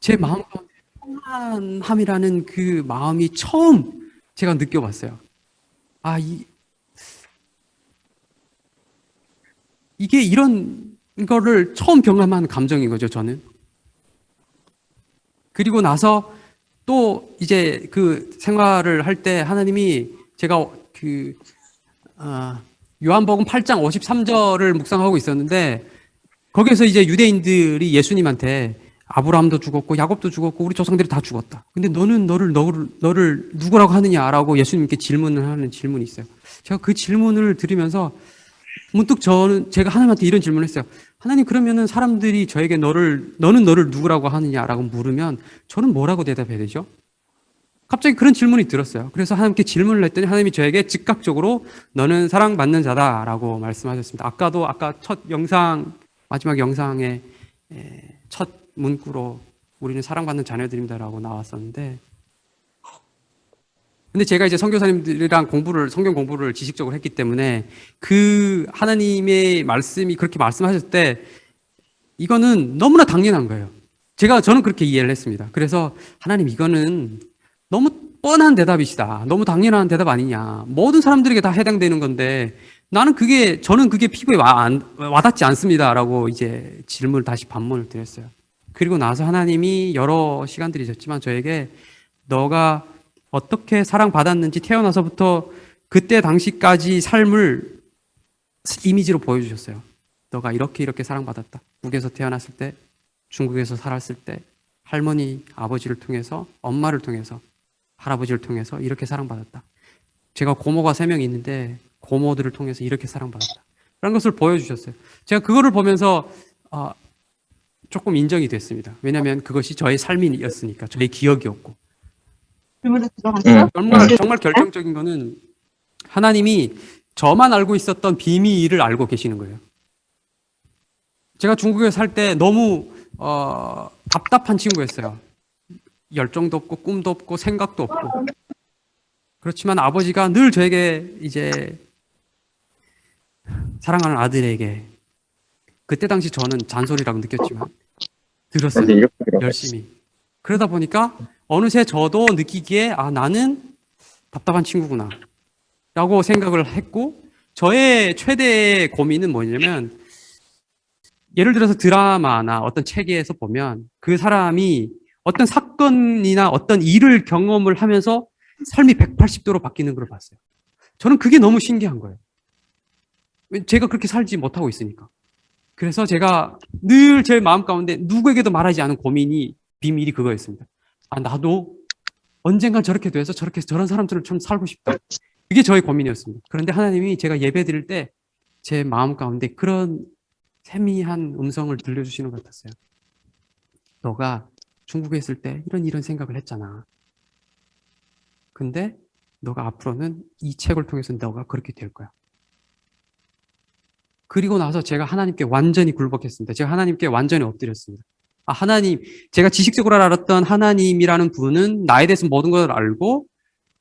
제 마음 가운데 평안함이라는 그 마음이 처음 제가 느껴봤어요. 아, 이, 이게 이런 거를 처음 경험한 감정인 거죠, 저는. 그리고 나서 또 이제 그 생활을 할 때 하나님이 제가 그, 아, 요한복음 8장 53절을 묵상하고 있었는데 거기에서 이제 유대인들이 예수님한테 아브라함도 죽었고 야곱도 죽었고 우리 조상들이 다 죽었다. 근데 너는 너를 너를 너를 누구라고 하느냐라고 예수님께 질문을 하는 질문이 있어요. 제가 그 질문을 들으면서 문득 저는 제가 하나님한테 이런 질문을 했어요. 하나님 그러면은 사람들이 저에게 너를 너는 너를 누구라고 하느냐라고 물으면 저는 뭐라고 대답해야 되죠? 갑자기 그런 질문이 들었어요. 그래서 하나님께 질문을 했더니 하나님이 저에게 즉각적으로 너는 사랑받는 자다라고 말씀하셨습니다. 아까도 아까 첫 영상 마지막 영상에 첫 문구로 우리는 사랑받는 자녀들입니다라고 나왔었는데 근데 제가 이제 선교사님들이랑 공부를 성경 공부를 지식적으로 했기 때문에 그 하나님의 말씀이 그렇게 말씀하셨을 때 이거는 너무나 당연한 거예요. 제가 저는 그렇게 이해를 했습니다. 그래서 하나님 이거는 너무 뻔한 대답이시다. 너무 당연한 대답 아니냐. 모든 사람들에게 다 해당되는 건데 나는 그게 저는 그게 피부에 와, 안, 와닿지 않습니다라고 이제 질문을 다시 반문을 드렸어요. 그리고 나서 하나님이 여러 시간들이 있었지만 저에게 너가 어떻게 사랑받았는지 태어나서부터 그때 당시까지 삶을 이미지로 보여주셨어요. 너가 이렇게 이렇게 사랑받았다. 북에서 태어났을 때, 중국에서 살았을 때, 할머니, 아버지를 통해서, 엄마를 통해서, 할아버지를 통해서 이렇게 사랑받았다. 제가 고모가 세 명 있는데 고모들을 통해서 이렇게 사랑받았다. 그런 것을 보여주셨어요. 제가 그거를 보면서 어, 조금 인정이 됐습니다. 왜냐하면 그것이 저의 삶이었으니까, 저의 기억이었고. 정말, 정말 결정적인 거는 하나님이 저만 알고 있었던 비밀을 알고 계시는 거예요. 제가 중국에 살 때 너무 어, 답답한 친구였어요. 열정도 없고 꿈도 없고 생각도 없고. 그렇지만 아버지가 늘 저에게 이제 사랑하는 아들에게 그때 당시 저는 잔소리라고 느꼈지만 들었어요. 열심히. 그러다 보니까 어느새 저도 느끼기에 아 나는 답답한 친구구나 라고 생각을 했고 저의 최대 고민은 뭐냐면 예를 들어서 드라마나 어떤 책에서 보면 그 사람이 어떤 사건이나 어떤 일을 경험을 하면서 삶이 180도로 바뀌는 걸 봤어요. 저는 그게 너무 신기한 거예요. 제가 그렇게 살지 못하고 있으니까. 그래서 제가 늘 제 마음 가운데 누구에게도 말하지 않은 고민이 비밀이 그거였습니다. 아 나도 언젠간 저렇게 돼서 저렇게 저런 사람들을 좀 살고 싶다. 그게 저의 고민이었습니다. 그런데 하나님이 제가 예배 드릴 때 제 마음 가운데 그런 세미한 음성을 들려주시는 것 같았어요. 너가 중국에 있을 때 이런 이런 생각을 했잖아. 근데 너가 앞으로는 이 책을 통해서 너가 그렇게 될 거야. 그리고 나서 제가 하나님께 완전히 굴복했습니다. 제가 하나님께 완전히 엎드렸습니다. 아, 하나님, 제가 지식적으로 알았던 하나님이라는 분은 나에 대해서 모든 걸 알고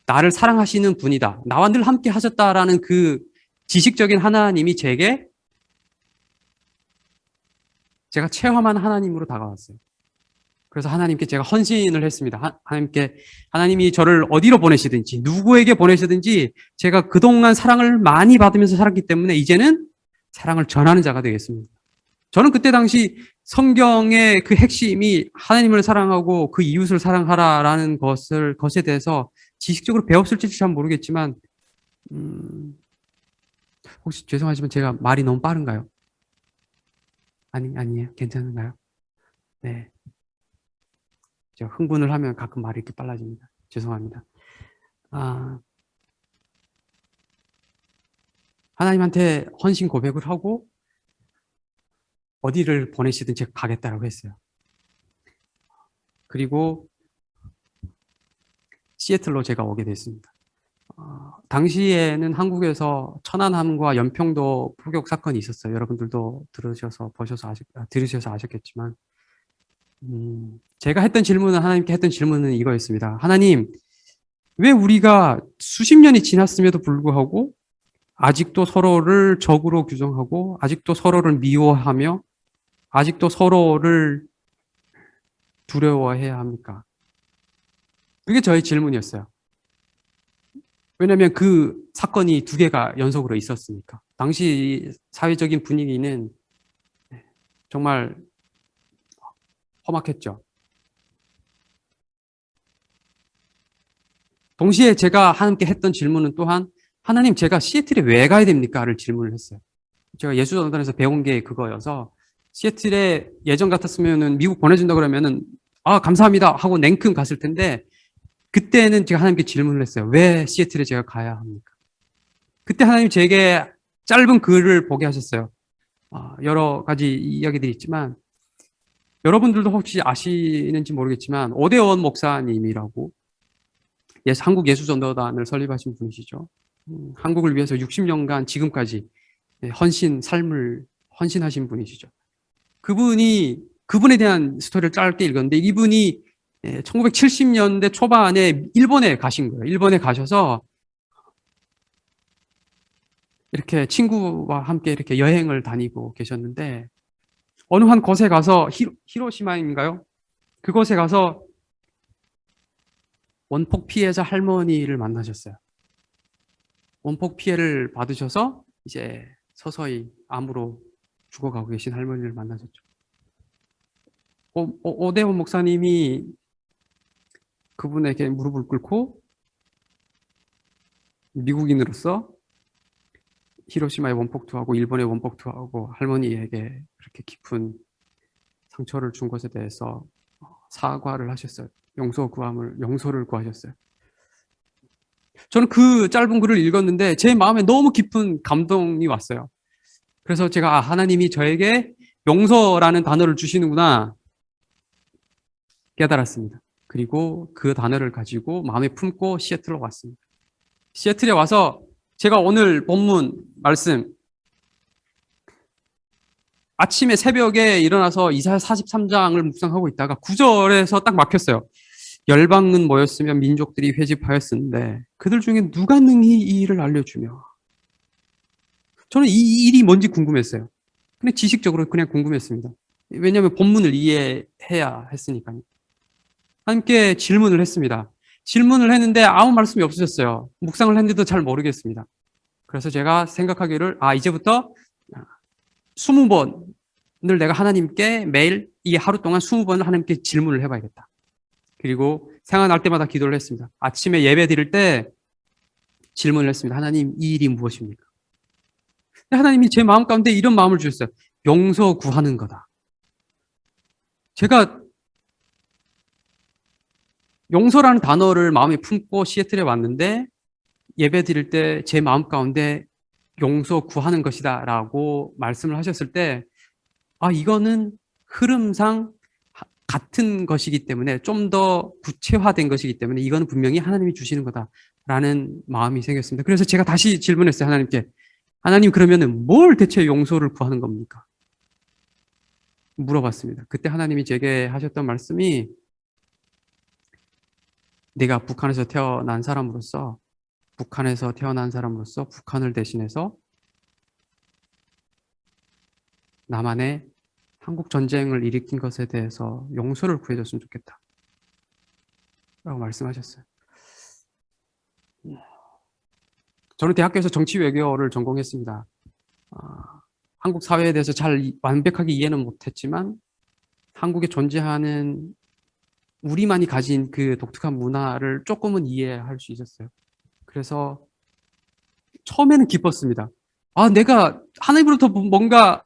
나를 사랑하시는 분이다. 나와 늘 함께 하셨다라는 그 지식적인 하나님이 제게 제가 체험한 하나님으로 다가왔어요. 그래서 하나님께 제가 헌신을 했습니다. 하나님께 하나님이 저를 어디로 보내시든지 누구에게 보내시든지 제가 그동안 사랑을 많이 받으면서 살았기 때문에 이제는 사랑을 전하는 자가 되겠습니다. 저는 그때 당시 성경의 그 핵심이 하나님을 사랑하고 그 이웃을 사랑하라라는 것을 것에 대해서 지식적으로 배웠을지 잘 모르겠지만 음, 혹시 죄송하지만 제가 말이 너무 빠른가요? 아니 아니에요. 괜찮은가요? 네. 제가 흥분을 하면 가끔 말이 이렇게 빨라집니다. 죄송합니다. 아, 하나님한테 헌신 고백을 하고 어디를 보내시든 제가 가겠다라고 했어요. 그리고 시애틀로 제가 오게 됐습니다. 어, 당시에는 한국에서 천안함과 연평도 포격 사건이 있었어요. 여러분들도 들으셔서 보셔서 아셨, 아, 들으셔서 아셨겠지만 음, 제가 했던 질문은 하나님께 했던 질문은 이거였습니다. 하나님, 왜 우리가 수십 년이 지났음에도 불구하고 아직도 서로를 적으로 규정하고 아직도 서로를 미워하며 아직도 서로를 두려워해야 합니까? 그게 저의 질문이었어요. 왜냐하면 그 사건이 두 개가 연속으로 있었으니까. 당시 사회적인 분위기는 정말 험악했죠. 동시에 제가 하나님께 했던 질문은 또한 하나님 제가 시애틀에 왜 가야 됩니까?를 질문을 했어요. 제가 예수전단에서 배운 게 그거여서 시애틀에 예전 같았으면은 미국 보내준다 그러면은 아 감사합니다 하고 냉큼 갔을 텐데 그때는 제가 하나님께 질문을 했어요. 왜 시애틀에 제가 가야 합니까? 그때 하나님 제게 짧은 글을 보게 하셨어요. 아, 여러 가지 이야기들이 있지만 여러분들도 혹시 아시는지 모르겠지만 오대원 목사님이라고 한국 예수전도단을 설립하신 분이시죠. 음, 한국을 위해서 60년간 지금까지 헌신 삶을 헌신하신 분이시죠. 그분이 그분에 대한 스토리를 짧게 읽었는데 이분이 1970년대 초반에 일본에 가신 거예요. 일본에 가셔서 이렇게 친구와 함께 이렇게 여행을 다니고 계셨는데 어느 한 곳에 가서 히로, 히로시마인가요? 그곳에 가서 원폭 피해자 할머니를 만나셨어요. 원폭 피해를 받으셔서 이제 서서히 암으로 죽어가고 계신 할머니를 만나셨죠. 오, 오, 오대원 목사님이 그분에게 무릎을 꿇고 미국인으로서 히로시마의 원폭투하고 일본의 원폭투하고 할머니에게 그렇게 깊은 상처를 준 것에 대해서 사과를 하셨어요. 용서 구함을 용서를 구하셨어요. 저는 그 짧은 글을 읽었는데 제 마음에 너무 깊은 감동이 왔어요. 그래서 제가 아, 하나님이 저에게 용서라는 단어를 주시는구나 깨달았습니다. 그리고 그 단어를 가지고 마음에 품고 시애틀로 왔습니다. 시애틀에 와서 제가 오늘 본문 말씀 아침에 새벽에 일어나서 이사야 43장을 묵상하고 있다가 9절에서 딱 막혔어요. 열방은 모였으며 민족들이 회집하였는데 그들 중에 누가 능히 이 일을 알려주며 저는 이 일이 뭔지 궁금했어요. 근데 지식적으로 그냥 궁금했습니다. 왜냐하면 본문을 이해해야 했으니까요. 함께 질문을 했습니다. 질문을 했는데 아무 말씀이 없으셨어요. 묵상을 했는데도 잘 모르겠습니다. 그래서 제가 생각하기를 아 이제부터 20번을 내가 하나님께 매일 이 하루 동안 20번을 하나님께 질문을 해봐야겠다. 그리고 생각날 때마다 기도를 했습니다. 아침에 예배 드릴 때 질문을 했습니다. 하나님 이 일이 무엇입니까? 하나님이 제 마음 가운데 이런 마음을 주셨어요. 용서 구하는 거다. 제가 용서라는 단어를 마음에 품고 시애틀에 왔는데 예배 드릴 때 제 마음 가운데 용서 구하는 것이다 라고 말씀을 하셨을 때 아, 이거는 흐름상 같은 것이기 때문에 좀 더 구체화된 것이기 때문에 이거는 분명히 하나님이 주시는 거다라는 마음이 생겼습니다. 그래서 제가 다시 질문했어요. 하나님께. 하나님 그러면은 뭘 대체 용서를 구하는 겁니까? 물어봤습니다. 그때 하나님이 제게 하셨던 말씀이 내가 북한에서 태어난 사람으로서 북한에서 태어난 사람으로서 북한을 대신해서 남한의 한국 전쟁을 일으킨 것에 대해서 용서를 구해줬으면 좋겠다. 라고 말씀하셨어요. 저는 대학교에서 정치 외교를 전공했습니다. 아, 한국 사회에 대해서 잘 완벽하게 이해는 못했지만 한국에 존재하는 우리만이 가진 그 독특한 문화를 조금은 이해할 수 있었어요. 그래서 처음에는 기뻤습니다. 아, 내가 하나님으로부터 뭔가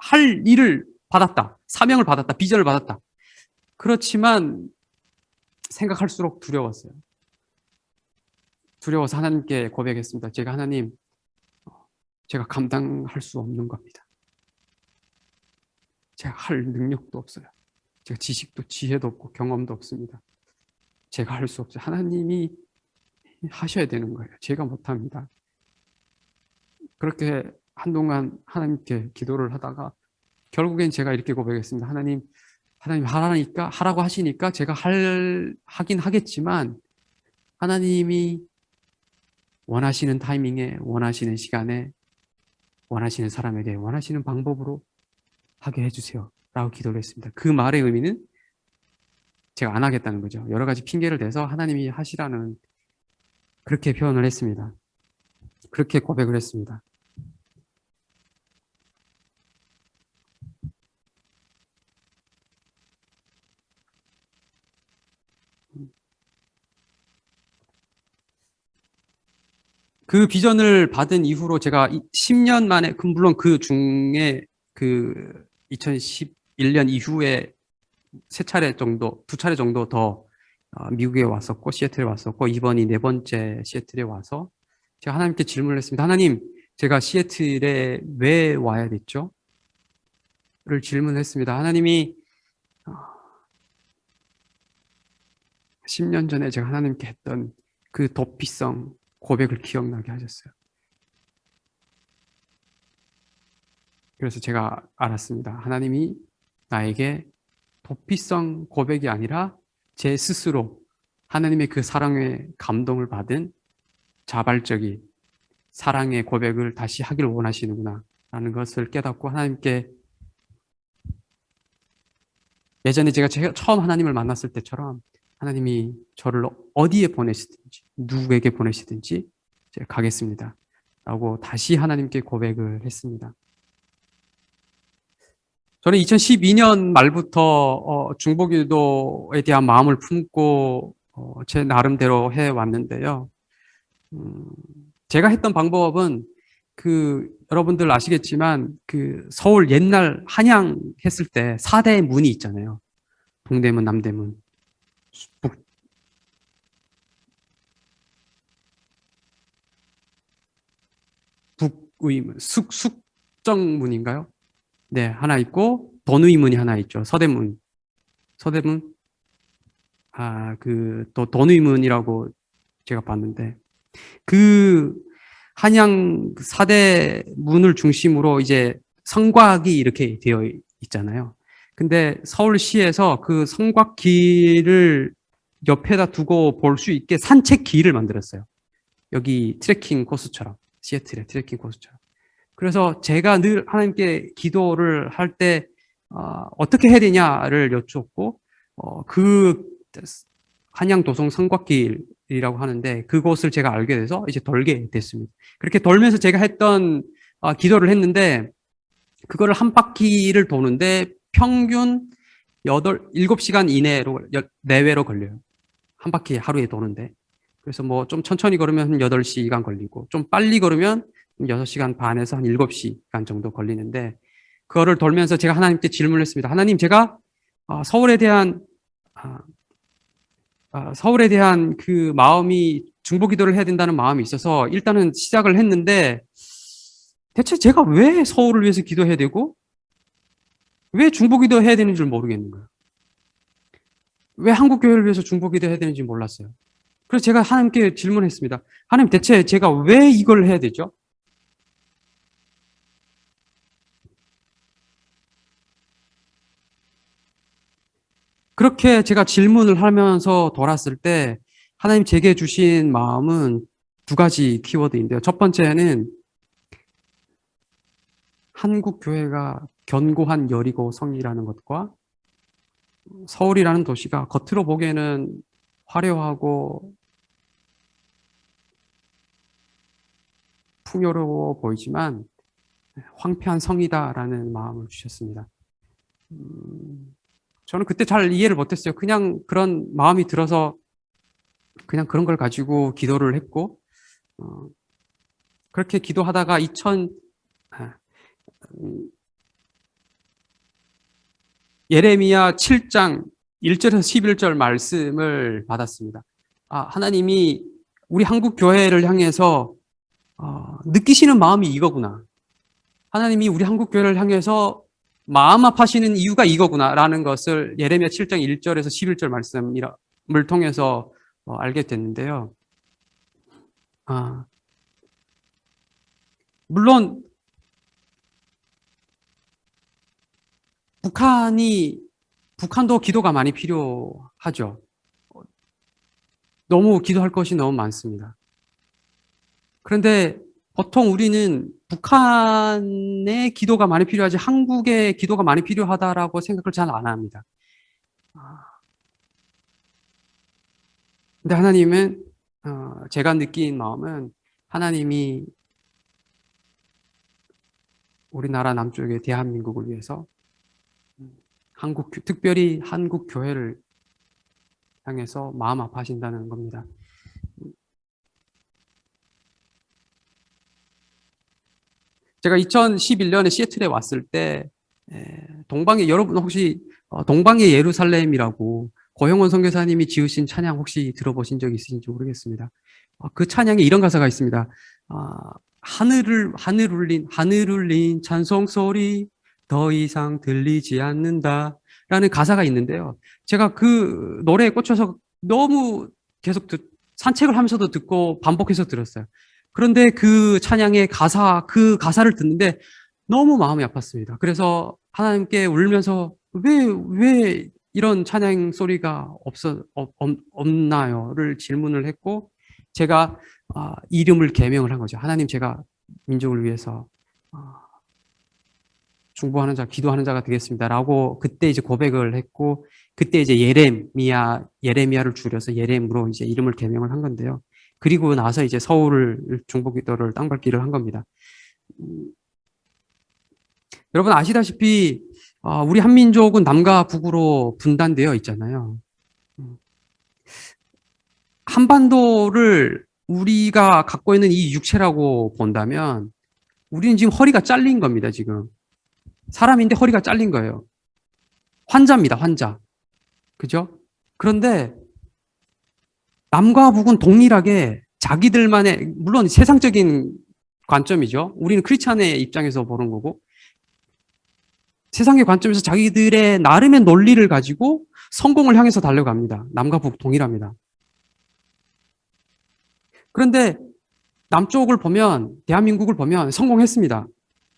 할 일을 받았다. 사명을 받았다. 비전을 받았다. 그렇지만 생각할수록 두려웠어요. 두려워서 하나님께 고백했습니다. 제가 하나님, 제가 감당할 수 없는 겁니다. 제가 할 능력도 없어요. 제가 지식도 지혜도 없고 경험도 없습니다. 제가 할 수 없어요. 하나님이 하셔야 되는 거예요. 제가 못합니다. 그렇게 한동안 하나님께 기도를 하다가 결국엔 제가 이렇게 고백했습니다. 하나님, 하나님 하라니까 하라고 하시니까 제가 할 하긴 하겠지만 하나님이 원하시는 타이밍에 원하시는 시간에 원하시는 사람에게 원하시는 방법으로 하게 해주세요. 라고 기도를 했습니다. 그 말의 의미는 제가 안 하겠다는 거죠. 여러 가지 핑계를 대서 하나님이 하시라는 그렇게 표현을 했습니다. 그렇게 고백을 했습니다. 그 비전을 받은 이후로 제가 10년 만에, 그 물론 그 중에 그 2011년 이후에 세 차례 정도, 두 차례 정도 더 어, 미국에 왔었고, 시애틀에 왔었고, 이번이 네 번째 시애틀에 와서 제가 하나님께 질문을 했습니다. 하나님, 제가 시애틀에 왜 와야 됐죠? 를 질문했습니다. 하나님이 10년 전에 제가 하나님께 했던 그 도피성, 고백을 기억나게 하셨어요. 그래서 제가 알았습니다. 하나님이 나에게 도피성 고백이 아니라 제 스스로 하나님의 그 사랑의 감동을 받은 자발적인 사랑의 고백을 다시 하길 원하시는구나 라는 것을 깨닫고 하나님께 예전에 제가 처음 하나님을 만났을 때처럼 하나님이 저를 어디에 보내시든지 누구에게 보내시든지 제가 가겠습니다. 라고 다시 하나님께 고백을 했습니다. 저는 2012년 말부터 어, 중보기도에 대한 마음을 품고 어, 제 나름대로 해왔는데요. 음, 제가 했던 방법은 그 여러분들 아시겠지만 그 서울 옛날 한양 했을 때 4대 문이 있잖아요. 동대문, 남대문. 북, 북의문, 숙, 숙정문인가요? 네, 하나 있고, 돈의문이 하나 있죠. 서대문. 서대문? 아, 그, 또, 돈의문이라고 제가 봤는데, 그, 한양 사대 문을 중심으로 이제 성곽이 이렇게 되어 있잖아요. 근데 서울시에서 그 성곽길을 옆에다 두고 볼 수 있게 산책길을 만들었어요. 여기 트레킹 코스처럼 시애틀의 트레킹 코스처럼. 그래서 제가 늘 하나님께 기도를 할때 어, 떻게 해야 되냐를 여쭙고 어, 그 한양 도성 성곽길이라고 하는데 그곳을 제가 알게 돼서 이제 돌게 됐습니다. 그렇게 돌면서 제가 했던 어, 기도를 했는데 그거를 한 바퀴를 도는데 평균 8, 7시간 이내로, 내외로 걸려요. 한 바퀴 하루에 도는데. 그래서 뭐 좀 천천히 걸으면 한 8시간 걸리고, 좀 빨리 걸으면 6시간 반에서 한 7시간 정도 걸리는데, 그거를 돌면서 제가 하나님께 질문을 했습니다. 하나님, 제가 어, 서울에 대한, 아, 아, 서울에 대한 그 마음이 중보 기도를 해야 된다는 마음이 있어서 일단은 시작을 했는데, 대체 제가 왜 서울을 위해서 기도해야 되고, 왜 중보 기도 해야 되는 줄 모르겠는 거예요. 왜 한국 교회를 위해서 중보 기도 해야 되는지 몰랐어요. 그래서 제가 하나님께 질문했습니다. 하나님 대체 제가 왜 이걸 해야 되죠? 그렇게 제가 질문을 하면서 돌았을 때 하나님 제게 주신 마음은 두 가지 키워드인데요. 첫 번째는 한국 교회가 견고한 여리고 성이라는 것과 서울이라는 도시가 겉으로 보기에는 화려하고 풍요로워 보이지만 황폐한 성이다라는 마음을 주셨습니다. 음, 저는 그때 잘 이해를 못했어요. 그냥 그런 마음이 들어서 그냥 그런 걸 가지고 기도를 했고 어, 그렇게 기도하다가 2000 아, 음, 예레미야 7장 1절에서 11절 말씀을 받았습니다. 아, 하나님이 우리 한국 교회를 향해서 어, 느끼시는 마음이 이거구나. 하나님이 우리 한국 교회를 향해서 마음 아파하시는 이유가 이거구나라는 것을 예레미야 7장 1절에서 11절 말씀을 통해서 어, 알게 됐는데요. 아, 물론 북한이 북한도 기도가 많이 필요하죠. 너무 기도할 것이 너무 많습니다. 그런데 보통 우리는 북한의 기도가 많이 필요하지 한국의 기도가 많이 필요하다라고 생각을 잘 안 합니다. 아, 근데 하나님은 어, 제가 느낀 마음은 하나님이 우리나라 남쪽의 대한민국을 위해서 한국 특별히 한국 교회를 향해서 마음 아파하신다는 겁니다. 제가 2011년에 시애틀에 왔을 때 동방의 여러분 혹시 어, 동방의 예루살렘이라고 고영원 선교사님이 지으신 찬양 혹시 들어보신 적 있으신지 모르겠습니다. 어, 그 찬양에 이런 가사가 있습니다. 아, 하늘을 하늘 울린 하늘 울린 찬송 소리 더 이상 들리지 않는다. 라는 가사가 있는데요. 제가 그 노래에 꽂혀서 너무 계속 듣, 산책을 하면서도 듣고 반복해서 들었어요. 그런데 그 찬양의 가사, 그 가사를 듣는데 너무 마음이 아팠습니다. 그래서 하나님께 울면서 왜, 왜 이런 찬양 소리가 없어, 없, 없나요?를 질문을 했고 제가 아, 이름을 개명을 한 거죠. 하나님 제가 민족을 위해서 아, 중보하는 자, 기도하는 자가 되겠습니다라고 그때 이제 고백을 했고 그때 이제 예레미야 예레미야를 줄여서 예렘으로 이제 이름을 개명을 한 건데요. 그리고 나서 이제 서울을 중보기도를 땅밟기를 한 겁니다. 음, 여러분 아시다시피 어, 우리 한민족은 남과 북으로 분단되어 있잖아요. 음, 한반도를 우리가 갖고 있는 이 육체라고 본다면 우리는 지금 허리가 잘린 겁니다, 지금. 사람인데 허리가 잘린 거예요. 환자입니다, 환자. 그죠? 그런데 남과 북은 동일하게 자기들만의, 물론 세상적인 관점이죠. 우리는 크리스찬의 입장에서 보는 거고, 세상의 관점에서 자기들의 나름의 논리를 가지고 성공을 향해서 달려갑니다. 남과 북 동일합니다. 그런데 남쪽을 보면, 대한민국을 보면 성공했습니다.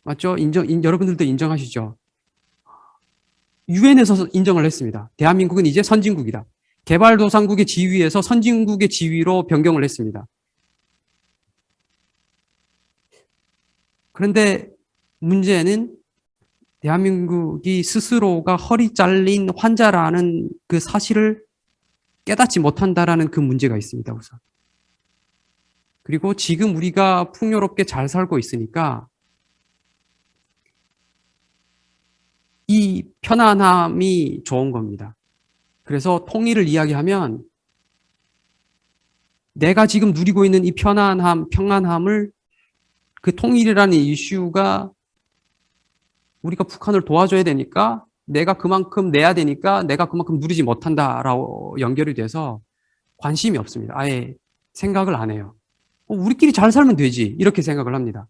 맞죠? 인정, 인, 여러분들도 인정하시죠? 유엔에서 인정을 했습니다. 대한민국은 이제 선진국이다. 개발도상국의 지위에서 선진국의 지위로 변경을 했습니다. 그런데 문제는 대한민국이 스스로가 허리 잘린 환자라는 그 사실을 깨닫지 못한다라는 그 문제가 있습니다, 우선. 그리고 지금 우리가 풍요롭게 잘 살고 있으니까 이 편안함이 좋은 겁니다. 그래서 통일을 이야기하면 내가 지금 누리고 있는 이 편안함, 평안함을 그 통일이라는 이슈가 우리가 북한을 도와줘야 되니까 내가 그만큼 내야 되니까 내가 그만큼 누리지 못한다라고 연결이 돼서 관심이 없습니다. 아예 생각을 안 해요. 어, 우리끼리 잘 살면 되지 이렇게 생각을 합니다.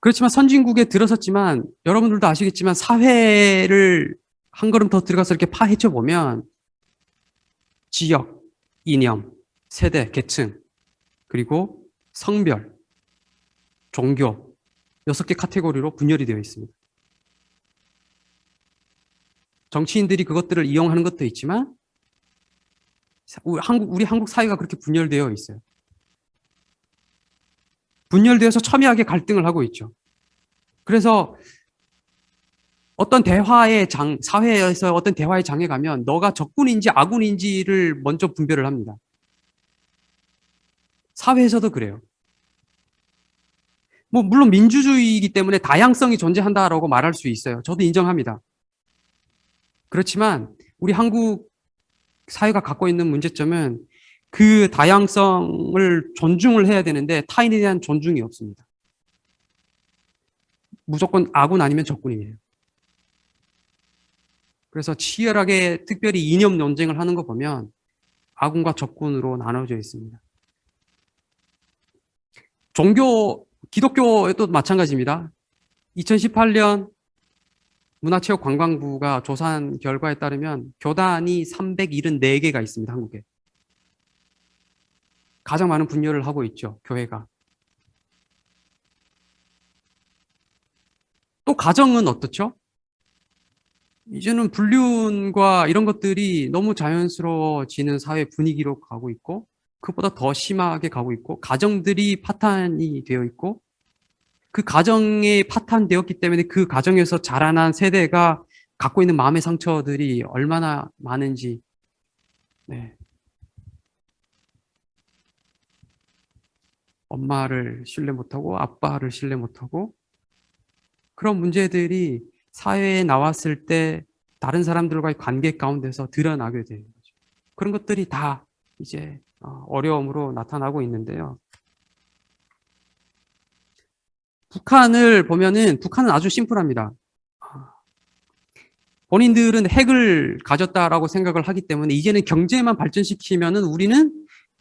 그렇지만 선진국에 들어섰지만 여러분들도 아시겠지만 사회를 한 걸음 더 들어가서 이렇게 파헤쳐 보면 지역, 이념, 세대, 계층, 그리고 성별, 종교 여섯 개 카테고리로 분열이 되어 있습니다. 정치인들이 그것들을 이용하는 것도 있지만 우리 한국, 우리 한국 사회가 그렇게 분열되어 있어요. 분열되어서 첨예하게 갈등을 하고 있죠. 그래서 어떤 대화의 장, 사회에서 어떤 대화의 장에 가면 너가 적군인지 아군인지를 먼저 분별을 합니다. 사회에서도 그래요. 뭐 물론 민주주의이기 때문에 다양성이 존재한다라고 말할 수 있어요. 저도 인정합니다. 그렇지만 우리 한국 사회가 갖고 있는 문제점은 그 다양성을 존중을 해야 되는데 타인에 대한 존중이 없습니다. 무조건 아군 아니면 적군이에요. 그래서 치열하게 특별히 이념 논쟁을 하는 거 보면 아군과 적군으로 나눠져 있습니다. 종교, 기독교에도 마찬가지입니다. 2018년 문화체육관광부가 조사한 결과에 따르면 교단이 374개가 있습니다. 한국에. 가장 많은 분열을 하고 있죠. 교회가. 또 가정은 어떻죠? 이제는 불륜과 이런 것들이 너무 자연스러워지는 사회 분위기로 가고 있고 그보다 더 심하게 가고 있고 가정들이 파탄이 되어 있고 그 가정에 파탄되었기 때문에 그 가정에서 자라난 세대가 갖고 있는 마음의 상처들이 얼마나 많은지 네. 엄마를 신뢰 못하고 아빠를 신뢰 못하고 그런 문제들이 사회에 나왔을 때 다른 사람들과의 관계 가운데서 드러나게 되는 거죠. 그런 것들이 다 이제 어, 어려움으로 나타나고 있는데요. 북한을 보면은 북한은 아주 심플합니다. 본인들은 핵을 가졌다라고 생각을 하기 때문에 이제는 경제만 발전시키면은 우리는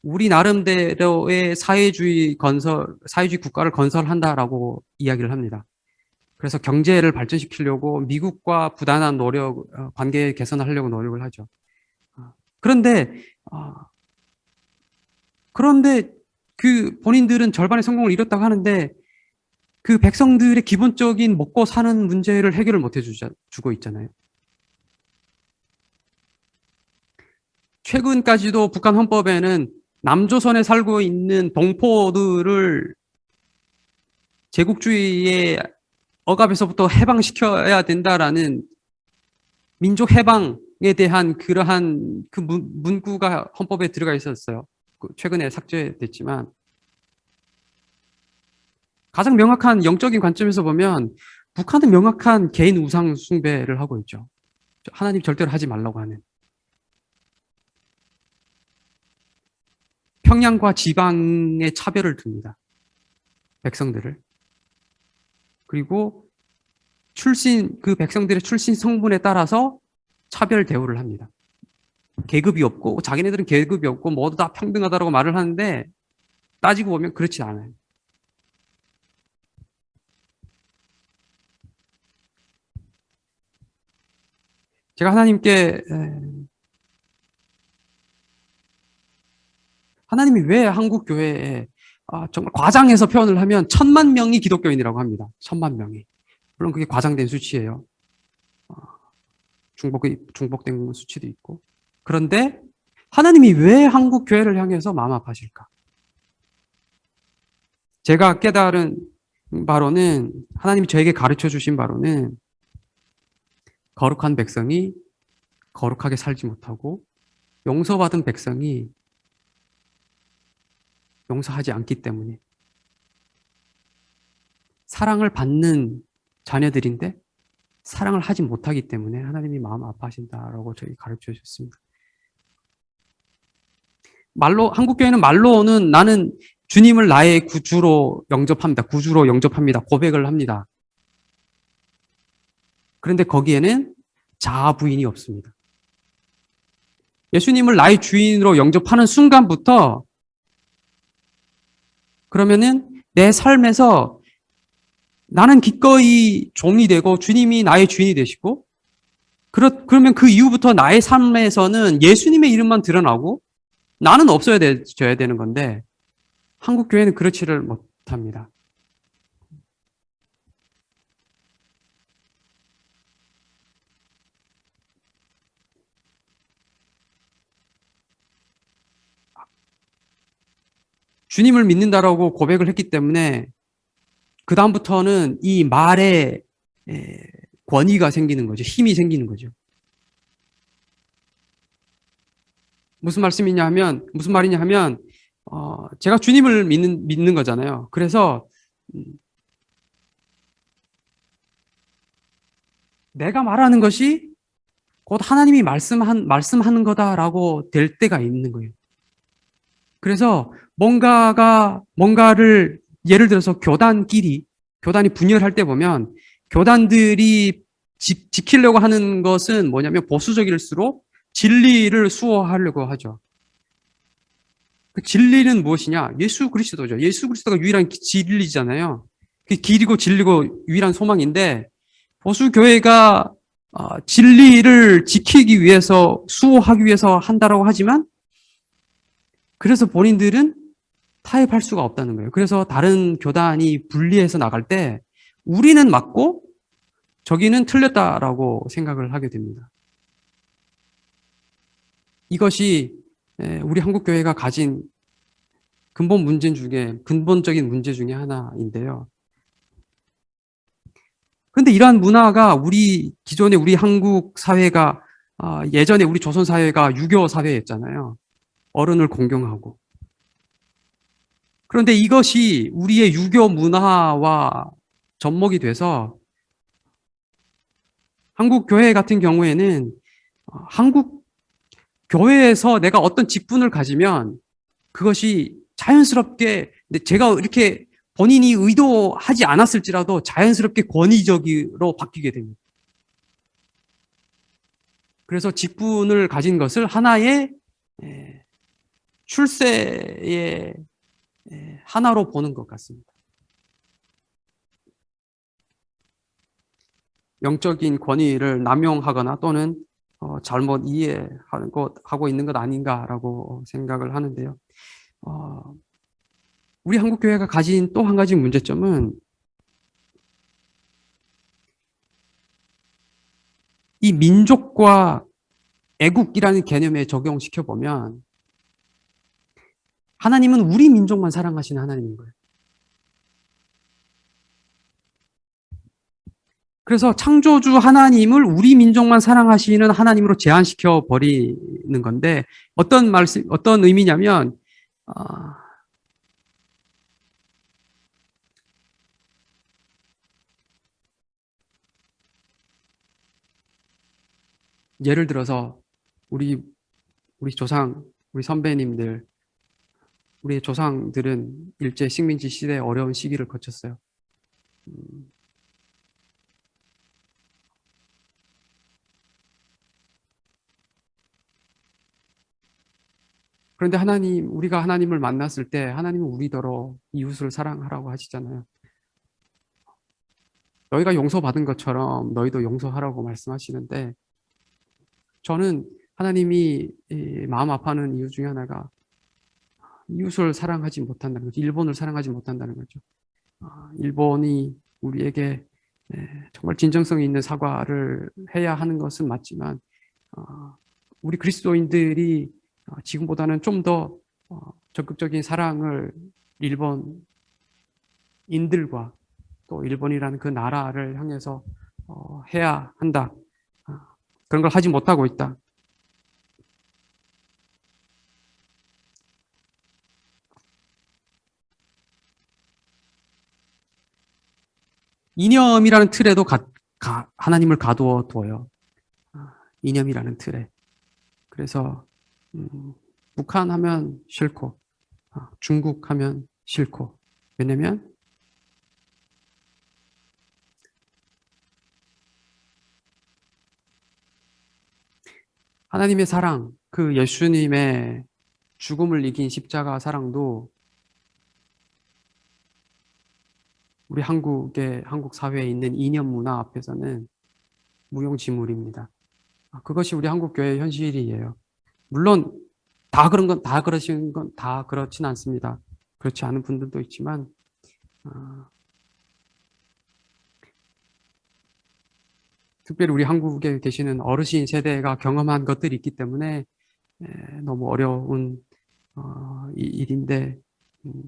우리 나름대로의 사회주의 건설, 사회주의 국가를 건설한다라고 이야기를 합니다. 그래서 경제를 발전시키려고 미국과 부단한 노력, 어, 관계 개선을 하려고 노력을 하죠. 어, 그런데, 어, 그런데 그 본인들은 절반의 성공을 이뤘다고 하는데 그 백성들의 기본적인 먹고 사는 문제를 해결을 못 해주고 있잖아요. 최근까지도 북한 헌법에는 남조선에 살고 있는 동포들을 제국주의의 억압에서부터 해방시켜야 된다라는 민족 해방에 대한 그러한 그 문, 구가 헌법에 들어가 있었어요. 그 최근에 삭제됐지만 가장 명확한 영적인 관점에서 보면 북한은 명확한 개인 우상 숭배를 하고 있죠. 하나님 절대로 하지 말라고 하는. 평양과 지방의 차별을 둡니다. 백성들을. 그리고 출신, 그 백성들의 출신 성분에 따라서 차별 대우를 합니다. 계급이 없고, 자기네들은 계급이 없고, 모두 다 평등하다고 말을 하는데, 따지고 보면 그렇지 않아요. 제가 하나님께 하나님이 왜 한국 교회에 아, 정말 과장해서 표현을 하면 천만 명이 기독교인이라고 합니다. 천만 명이. 물론 그게 과장된 수치예요. 아, 중복, 중복된 수치도 있고. 그런데 하나님이 왜 한국 교회를 향해서 마음 아파하실까? 제가 깨달은 바로는 하나님이 저에게 가르쳐 주신 바로는 거룩한 백성이 거룩하게 살지 못하고 용서받은 백성이 용서하지 않기 때문에 사랑을 받는 자녀들인데 사랑을 하지 못하기 때문에 하나님이 마음 아파하신다라고 저희 가르쳐 주셨습니다. 말로 한국 교회는 말로는 나는 주님을 나의 구주로 영접합니다. 구주로 영접합니다. 고백을 합니다. 그런데 거기에는 자아 부인이 없습니다. 예수님을 나의 주인으로 영접하는 순간부터 그러면은 내 삶에서 나는 기꺼이 종이 되고 주님이 나의 주인이 되시고 그렇, 그러면 그 이후부터 나의 삶에서는 예수님의 이름만 드러나고 나는 없어야 되, 져야 되는 건데 한국 교회는 그렇지를 못합니다. 주님을 믿는다라고 고백을 했기 때문에 그 다음부터는 이 말에 권위가 생기는 거죠. 힘이 생기는 거죠. 무슨 말씀이냐 하면 무슨 말이냐 하면 어, 제가 주님을 믿는 믿는 거잖아요. 그래서 음, 내가 말하는 것이 곧 하나님이 말씀한 말씀하는 거다라고 될 때가 있는 거예요. 그래서 뭔가가 뭔가를 예를 들어서 교단끼리 교단이 분열할 때 보면 교단들이 지, 지키려고 하는 것은 뭐냐면 보수적일수록 진리를 수호하려고 하죠. 그 진리는 무엇이냐? 예수 그리스도죠. 예수 그리스도가 유일한 진리잖아요. 그 길이고 진리고 유일한 소망인데 보수 교회가 어, 진리를 지키기 위해서 수호하기 위해서 한다라고 하지만 그래서 본인들은 타협할 수가 없다는 거예요. 그래서 다른 교단이 분리해서 나갈 때 우리는 맞고 저기는 틀렸다라고 생각을 하게 됩니다. 이것이 우리 한국 교회가 가진 근본 문제 중에 근본적인 문제 중에 하나인데요. 근데 이러한 문화가 우리 기존에 우리 한국 사회가 아, 예전에 우리 조선 사회가 유교 사회였잖아요. 어른을 공경하고. 그런데 이것이 우리의 유교 문화와 접목이 돼서 한국 교회 같은 경우에는 어, 한국 교회에서 내가 어떤 직분을 가지면 그것이 자연스럽게 제가 이렇게 본인이 의도하지 않았을지라도 자연스럽게 권위적으로 바뀌게 됩니다. 그래서 직분을 가진 것을 하나의 출세의 하나로 보는 것 같습니다. 영적인 권위를 남용하거나 또는 어, 잘못 이해하는 것 하고 있는 것 아닌가라고 생각을 하는데요. 어, 우리 한국 교회가 가진 또 한 가지 문제점은 이 민족과 애국이라는 개념에 적용시켜 보면 하나님은 우리 민족만 사랑하시는 하나님인 거예요. 그래서 창조주 하나님을 우리 민족만 사랑하시는 하나님으로 제한시켜 버리는 건데 어떤 말씀 어떤 의미냐면 어, 예를 들어서 우리 우리 조상 우리 선배님들 우리 조상들은 일제 식민지 시대 어려운 시기를 거쳤어요. 음, 그런데 하나님, 우리가 하나님을 만났을 때 하나님은 우리더러 이웃을 사랑하라고 하시잖아요. 너희가 용서받은 것처럼 너희도 용서하라고 말씀하시는데 저는 하나님이 마음 아파하는 이유 중에 하나가 이웃을 사랑하지 못한다는 거죠. 일본을 사랑하지 못한다는 거죠. 아, 일본이 우리에게 정말 진정성 있는 사과를 해야 하는 것은 맞지만 아, 우리 그리스도인들이 어, 지금보다는 좀더 어, 적극적인 사랑을 일본인들과 또 일본이라는 그 나라를 향해서 어, 해야 한다. 그런 걸 하지 못하고 있다. 이념이라는 틀에도 가, 가, 하나님을 가두어 두어요. 이념이라는 틀에. 그래서 음, 북한 하면 싫고 아, 중국 하면 싫고 왜냐면 하나님의 사랑, 그 예수님의 죽음을 이긴 십자가 사랑도 우리 한국의 한국 사회에 있는 이념 문화 앞에서는 무용지물입니다. 아, 그것이 우리 한국 교회의 현실이에요. 물론 다 그런 건 다 그러신 건 다 그렇진 않습니다. 그렇지 않은 분들도 있지만 어, 특별히 우리 한국에 계시는 어르신 세대가 경험한 것들이 있기 때문에 에, 너무 어려운 어, 이, 일인데 음,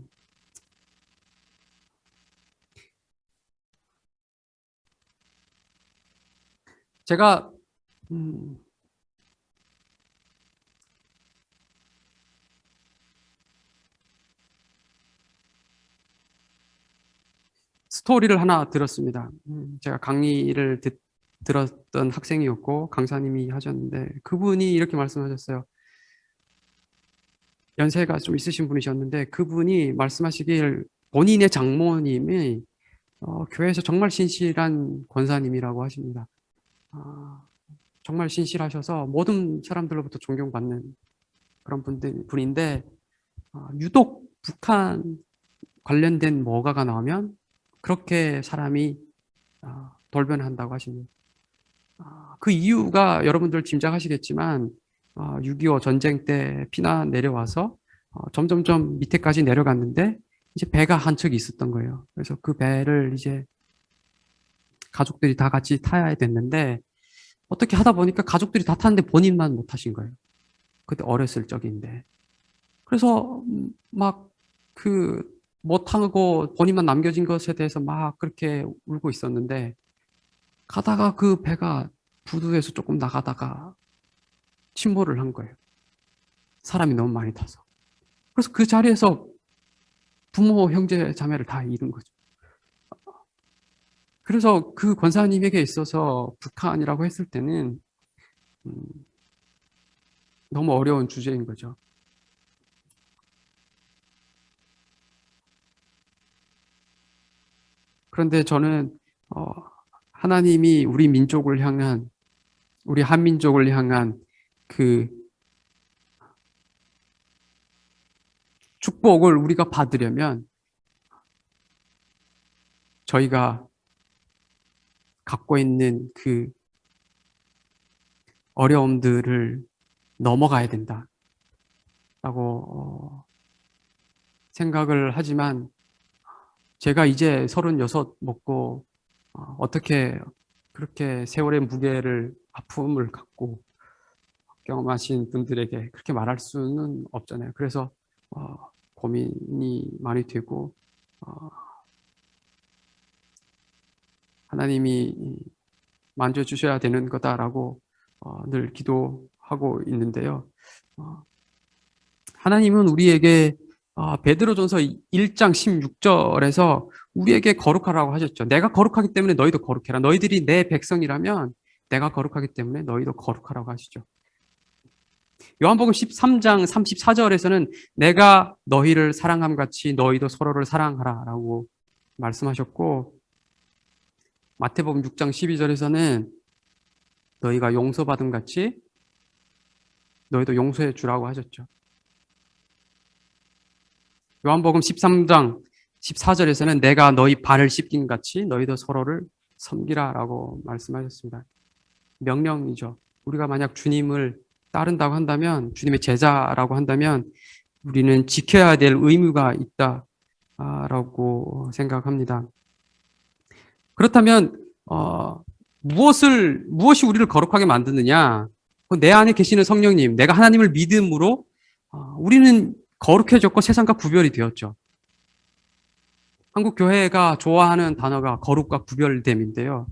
제가 음, 스토리를 하나 들었습니다. 음, 제가 강의를 듣, 들었던 학생이었고 강사님이 하셨는데 그분이 이렇게 말씀하셨어요. 연세가 좀 있으신 분이셨는데 그분이 말씀하시길 본인의 장모님이 어, 교회에서 정말 신실한 권사님이라고 하십니다. 아, 정말 신실하셔서 모든 사람들로부터 존경받는 그런 분들, 분인데 아, 유독 북한 관련된 뭐가가 나오면 그렇게 사람이 아, 돌변한다고 하십니다. 아, 그 이유가 여러분들 짐작하시겠지만 6.25 아, 전쟁 때 피난 내려와서 어, 점점점 밑에까지 내려갔는데 이제 배가 한 척이 있었던 거예요. 그래서 그 배를 이제 가족들이 다 같이 타야 됐는데 어떻게 하다 보니까 가족들이 다 탔는데 본인만 못 타신 거예요. 그때 어렸을 적인데. 그래서 막 그 못하고 본인만 남겨진 것에 대해서 막 그렇게 울고 있었는데 가다가 그 배가 부두에서 조금 나가다가 침몰을 한 거예요. 사람이 너무 많이 타서. 그래서 그 자리에서 부모, 형제, 자매를 다 잃은 거죠. 그래서 그 권사님에게 있어서 북한이라고 했을 때는 음, 너무 어려운 주제인 거죠. 그런데 저는 어, 하나님이 우리 민족을 향한 우리 한민족을 향한 그 축복을 우리가 받으려면 저희가 갖고 있는 그 어려움들을 넘어가야 된다. 라고 어, 생각을 하지만 제가 이제 36 먹고 어, 어떻게 그렇게 세월의 무게를 아픔을 갖고 경험하신 분들에게 그렇게 말할 수는 없잖아요. 그래서 어, 고민이 많이 되고 어, 하나님이 만져주셔야 되는 거다라고 어, 늘 기도하고 있는데요. 어, 하나님은 우리에게 어, 베드로전서 1장 16절에서 우리에게 거룩하라고 하셨죠. 내가 거룩하기 때문에 너희도 거룩해라. 너희들이 내 백성이라면 내가 거룩하기 때문에 너희도 거룩하라고 하시죠. 요한복음 13장 34절에서는 내가 너희를 사랑함 같이 너희도 서로를 사랑하라라고 말씀하셨고 마태복음 6장 12절에서는 너희가 용서받은 같이 너희도 용서해 주라고 하셨죠. 요한복음 13장 14절에서는 내가 너희 발을 씻긴 같이 너희도 서로를 섬기라라고 말씀하셨습니다. 명령이죠. 우리가 만약 주님을 따른다고 한다면 주님의 제자라고 한다면 우리는 지켜야 될 의무가 있다라고 생각합니다. 그렇다면 어, 무엇을 무엇이 우리를 거룩하게 만드느냐? 내 안에 계시는 성령님, 내가 하나님을 믿음으로 어, 우리는 거룩해졌고 세상과 구별이 되었죠. 한국 교회가 좋아하는 단어가 거룩과 구별됨인데요.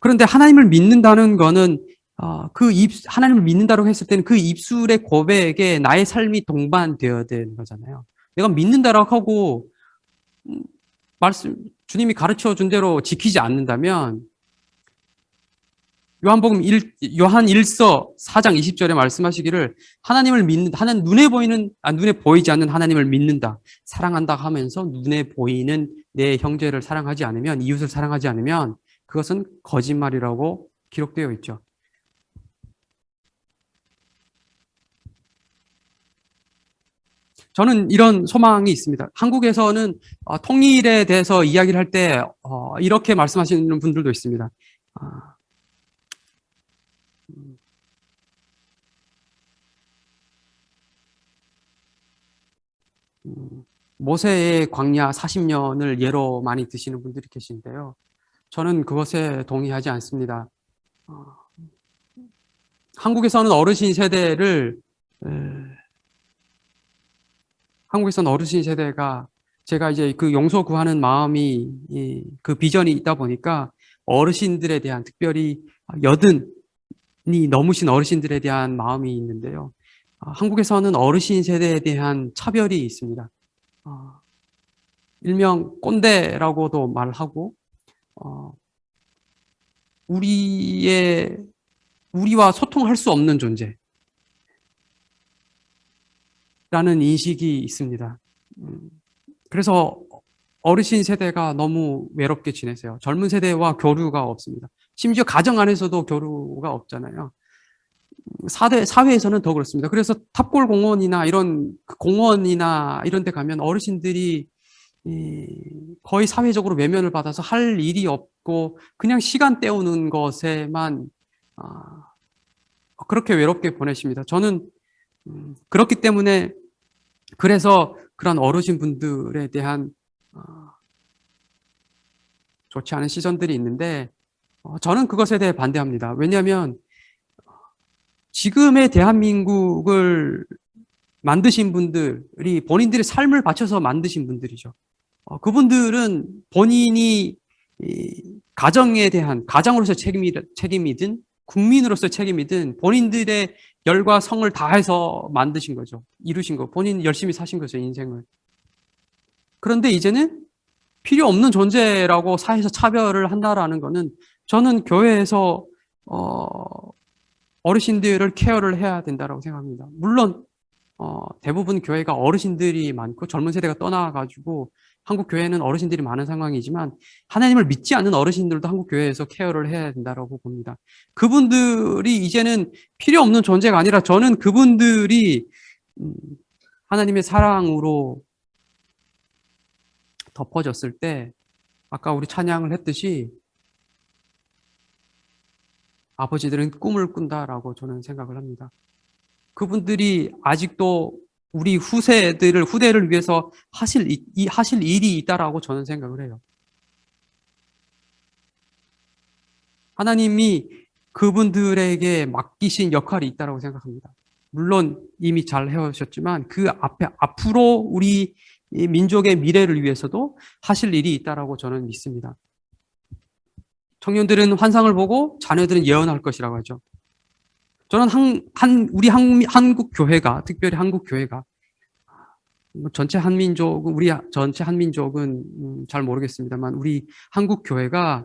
그런데 하나님을 믿는다는 거는 어, 그 입, 하나님을 믿는다고 했을 때는 그 입술의 고백에 나의 삶이 동반되어야 되는 거잖아요. 내가 믿는다라고 하고 음, 말씀 주님이 가르쳐 준 대로 지키지 않는다면 요한복음 1, 요한 1서 4장 20절에 말씀하시기를 하나님을 믿는 하나님 눈에 보이는 아, 눈에 보이지 않는 하나님을 믿는다. 사랑한다 하면서 눈에 보이는 내 형제를 사랑하지 않으면 이웃을 사랑하지 않으면 그것은 거짓말이라고 기록되어 있죠. 저는 이런 소망이 있습니다. 한국에서는 어, 통일에 대해서 이야기를 할 때 어, 이렇게 말씀하시는 분들도 있습니다. 아, 음, 모세의 광야 40년을 예로 많이 드시는 분들이 계신데요. 저는 그것에 동의하지 않습니다. 어, 한국에서는 어르신 세대를 에, 한국에서는 어르신 세대가 제가 이제 그 용서 구하는 마음이 이, 그 비전이 있다 보니까 어르신들에 대한 특별히 여든이 넘으신 어르신들에 대한 마음이 있는데요. 어, 한국에서는 어르신 세대에 대한 차별이 있습니다. 어, 일명 꼰대라고도 말하고 어, 우리의 우리와 소통할 수 없는 존재. 라는 인식이 있습니다. 음, 그래서 어르신 세대가 너무 외롭게 지내세요. 젊은 세대와 교류가 없습니다. 심지어 가정 안에서도 교류가 없잖아요. 사대, 사회에서는 더 그렇습니다. 그래서 탑골 공원이나 이런 그 공원이나 이런 데 가면 어르신들이 거의 사회적으로 외면을 받아서 할 일이 없고 그냥 시간 때우는 것에만 아, 그렇게 외롭게 보내십니다. 저는 음, 그렇기 때문에 그래서 그런 어르신 분들에 대한 어, 좋지 않은 시선들이 있는데 어, 저는 그것에 대해 반대합니다. 왜냐하면 지금의 대한민국을 만드신 분들이 본인들의 삶을 바쳐서 만드신 분들이죠. 어, 그분들은 본인이 이 가정에 대한 가장으로서 책임이, 책임이든 국민으로서 책임이든 본인들의 열과 성을 다해서 만드신 거죠. 이루신 거. 본인 열심히 사신 거죠, 인생을. 그런데 이제는 필요 없는 존재라고 사회에서 차별을 한다라는 거는 저는 교회에서 어, 어르신들을 케어를 해야 된다고 생각합니다. 물론 어, 대부분 교회가 어르신들이 많고 젊은 세대가 떠나가지고 한국 교회는 어르신들이 많은 상황이지만 하나님을 믿지 않는 어르신들도 한국 교회에서 케어를 해야 된다고 봅니다. 그분들이 이제는 필요 없는 존재가 아니라 저는 그분들이 음, 하나님의 사랑으로 덮어졌을 때 아까 우리 찬양을 했듯이 아버지들은 꿈을 꾼다라고 저는 생각을 합니다. 그분들이 아직도 우리 후세들을 후대를 위해서 하실 이, 하실 일이 있다라고 저는 생각을 해요. 하나님이 그분들에게 맡기신 역할이 있다라고 생각합니다. 물론 이미 잘 해오셨지만 그 앞에 앞으로 우리 민족의 미래를 위해서도 하실 일이 있다라고 저는 믿습니다. 청년들은 환상을 보고 자녀들은 예언할 것이라고 하죠. 저는 한, 한 우리 한, 한국 교회가 특별히 한국 교회가 뭐 전체 한민족 우리 전체 한민족은 음, 잘 모르겠습니다만 우리 한국 교회가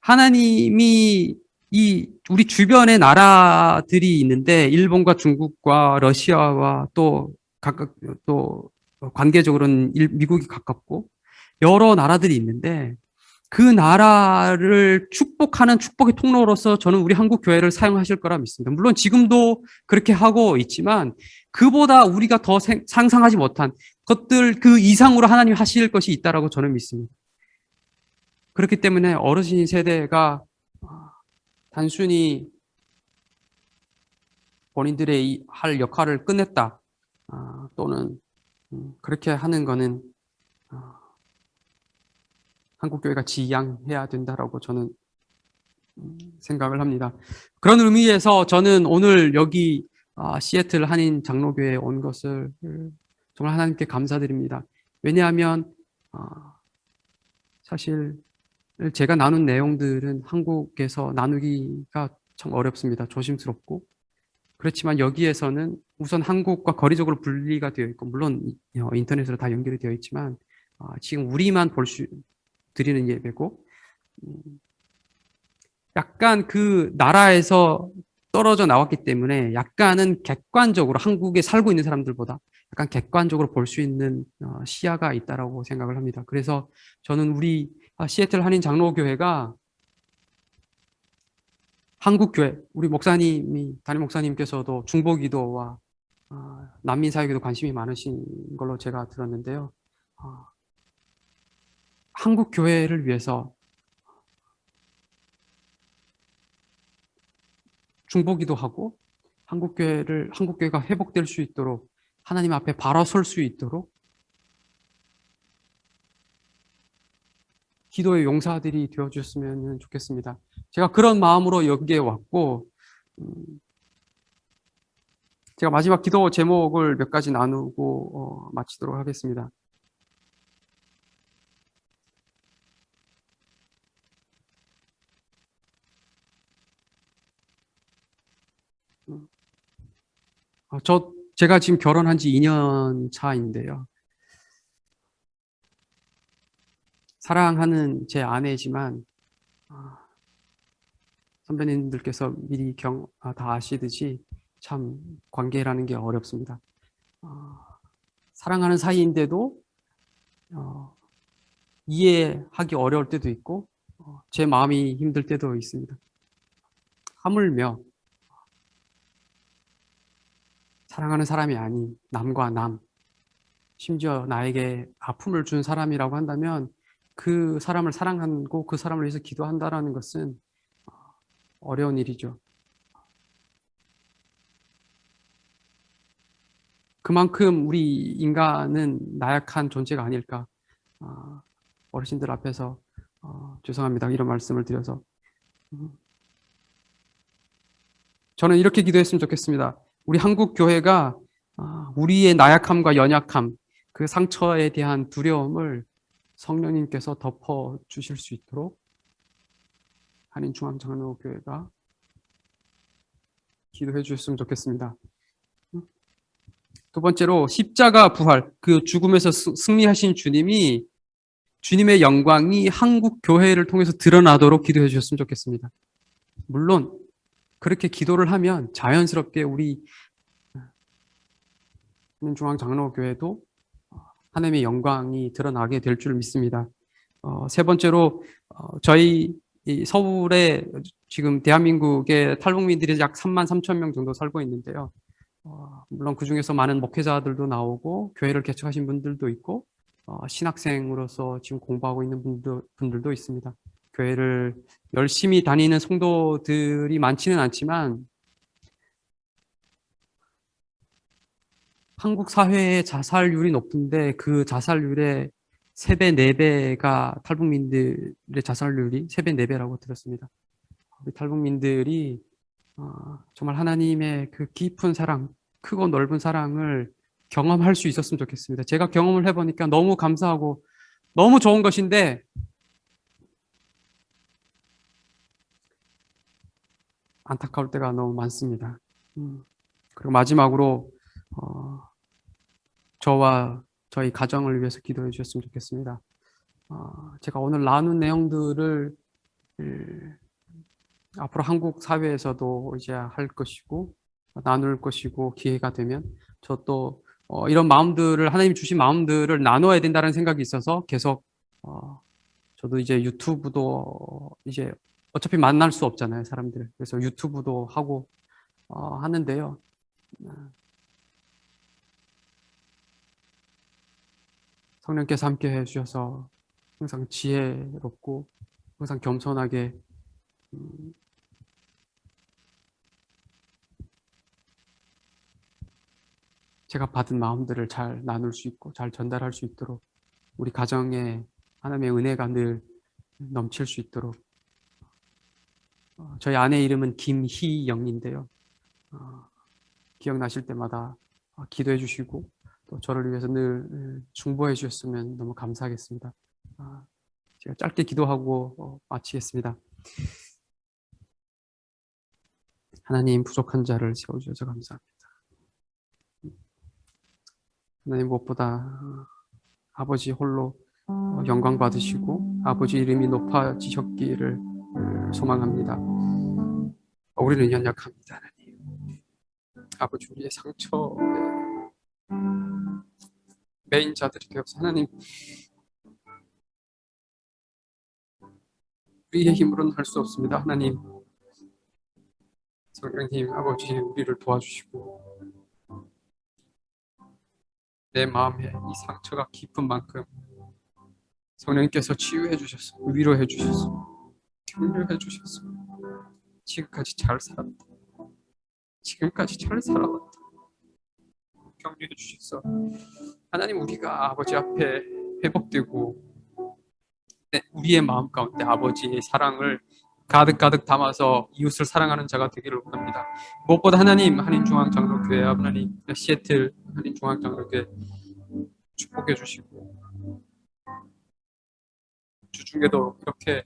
하나님이 이 우리 주변의 나라들이 있는데 일본과 중국과 러시아와 또 각각 또 관계적으로는 미국이 가깝고 여러 나라들이 있는데 그 나라를 축복하는 축복의 통로로서 저는 우리 한국 교회를 사용하실 거라 믿습니다. 물론 지금도 그렇게 하고 있지만 그보다 우리가 더 상상하지 못한 것들 그 이상으로 하나님 하실 것이 있다라고 저는 믿습니다. 그렇기 때문에 어르신 세대가 단순히 본인들의 할 역할을 끝냈다 아, 또는 음, 그렇게 하는 어, 한국 교회가 지양해야 된다라고 저는 음, 생각을 합니다. 그런 의미에서 저는 오늘 여기 아, 시애틀 한인 장로교회에 온 것을 정말 하나님께 감사드립니다. 왜냐하면 아, 사실 제가 나눈 내용들은 한국에서 나누기가 참 어렵습니다. 조심스럽고 그렇지만 여기에서는 우선 한국과 거리적으로 분리가 되어 있고 물론 어, 인터넷으로 다 연결이 되어 있지만 아, 지금 우리만 볼 수 드리는 예배고 음, 약간 그 나라에서 떨어져 나왔기 때문에 약간은 객관적으로 한국에 살고 있는 사람들보다 약간 객관적으로 볼 수 있는 어, 시야가 있다라고 생각을 합니다. 그래서 저는 우리 아, 시애틀 한인 장로교회가 한국교회, 우리 목사님이, 담임 목사님께서도 중보기도와 어, 난민 사역에도 관심이 많으신 걸로 제가 들었는데요. 어, 한국 교회를 위해서 중보기도 하고 한국 교회를 한국 교회가 회복될 수 있도록 하나님 앞에 바로 설 수 있도록 기도의 용사들이 되어 주셨으면 좋겠습니다. 제가 그런 마음으로 여기에 왔고 음, 제가 마지막 기도 제목을 몇 가지 나누고 어, 마치도록 하겠습니다. 저 제가 지금 결혼한 지 2년 차인데요. 사랑하는 제 아내지만 아, 선배님들께서 미리 경, 아, 다 아시듯이 참 관계라는 게 어렵습니다. 어, 사랑하는 사이인데도 어, 이해하기 어려울 때도 있고 어, 제 마음이 힘들 때도 있습니다. 하물며 사랑하는 사람이 아닌 남과 남 심지어 나에게 아픔을 준 사람이라고 한다면 그 사람을 사랑하고 그 사람을 위해서 기도한다는 것은 어, 어려운 일이죠. 그만큼 우리 인간은 나약한 존재가 아닐까 어, 어르신들 앞에서 어, 죄송합니다 이런 말씀을 드려서 음. 저는 이렇게 기도했으면 좋겠습니다 우리 한국 교회가 어, 우리의 나약함과 연약함 그 상처에 대한 두려움을 성령님께서 덮어 주실 수 있도록 한인 중앙장로교회가 기도해 주셨으면 좋겠습니다. 두 번째로 십자가 부활, 그 죽음에서 스- 승리하신 주님이 주님의 영광이 한국 교회를 통해서 드러나도록 기도해 주셨으면 좋겠습니다. 물론 그렇게 기도를 하면 자연스럽게 우리 중앙장로교회도 하나님의 영광이 드러나게 될 줄 믿습니다. 어, 세 번째로 어, 저희 이 서울에 지금 대한민국의 탈북민들이 약 3만 3천 명 정도 살고 있는데요. 어, 물론 그 중에서 많은 목회자들도 나오고 교회를 개척하신 분들도 있고 어, 신학생으로서 지금 공부하고 있는 분들, 분들도 있습니다. 교회를 열심히 다니는 성도들이 많지는 않지만 한국 사회의 자살률이 높은데 그 자살률의 3배, 4배가 탈북민들의 자살률이 3배, 4배라고 들었습니다. 우리 탈북민들이 어, 정말 하나님의 그 깊은 사랑, 크고 넓은 사랑을 경험할 수 있었으면 좋겠습니다. 제가 경험을 해보니까 너무 감사하고 너무 좋은 것인데 안타까울 때가 너무 많습니다. 음, 그리고 마지막으로 어, 저와 저희 가정을 위해서 기도해 주셨으면 좋겠습니다. 어, 제가 오늘 나눈 내용들을 음, 앞으로 한국 사회에서도 이제 할 것이고 나눌 것이고 기회가 되면 저또 어, 이런 마음들을 하나님 주신 마음들을 나눠야 된다는 생각이 있어서 계속 어, 저도 이제 유튜브도 이제 어차피 만날 수 없잖아요 사람들 그래서 유튜브도 하고 어, 하는데요. 성령께서 함께 해주셔서 항상 지혜롭고 항상 겸손하게 음, 제가 받은 마음들을 잘 나눌 수 있고 잘 전달할 수 있도록 우리 가정에 하나님의 은혜가 늘 넘칠 수 있도록 어, 저희 아내 이름은 김희영인데요. 어, 기억나실 때마다 어, 기도해 주시고 또 저를 위해서 늘 중보해 주셨으면 너무 감사하겠습니다. 아, 제가 짧게 기도하고 어, 마치겠습니다. 하나님 부족한 자를 세워주셔서 감사합니다. 하나님 무엇보다 아버지 홀로 어, 영광 받으시고 아버지 이름이 높아지셨기를 소망합니다. 우리는 연약합니다, 하나님. 아버지 우리의 상처에 메인 자들이 되어서 하나님 우리의 힘으로는 할 수 없습니다. 하나님 성령님 아버지 우리를 도와주시고 내 마음에 이 상처가 깊은 만큼 성령님께서 치유해 주셨어 위로해 주셨어 격려해 주셨어 지금까지 잘 살았다. 지금까지 잘 살아왔다. 격려해 주셨어 하나님 우리가 아버지 앞에 회복되고 네, 우리의 마음 가운데 아버지의 사랑을 가득가득 담아서 이웃을 사랑하는 자가 되기를 원합니다. 무엇보다 하나님 한인중앙장로교회 하나님 시애틀 한인중앙장로교회 축복해 주시고 주중에도 이렇게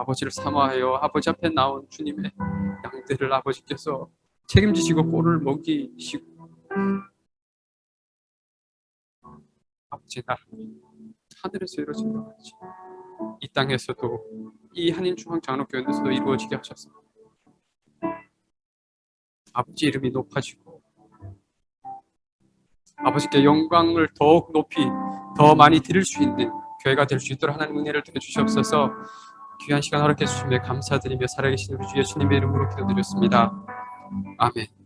아버지를 사모하여 아버지 앞에 나온 주님의 양들을 아버지께서 책임지시고 꼴을 먹이시고 아버지 나 하늘에서 이루어진 것 같이 이 땅에서도 이 한인중앙장로교회에서도 이루어지게 하셨습니다. 아버지 이름이 높아지고 아버지께 영광을 더욱 높이 더 많이 드릴 수 있는 교회가 될 수 있도록 하나님 은혜를 드려 주시옵소서 귀한 시간 허락해 주심에 감사드리며 살아계신 우리 주 예수님의 이름으로 기도드렸습니다. 아멘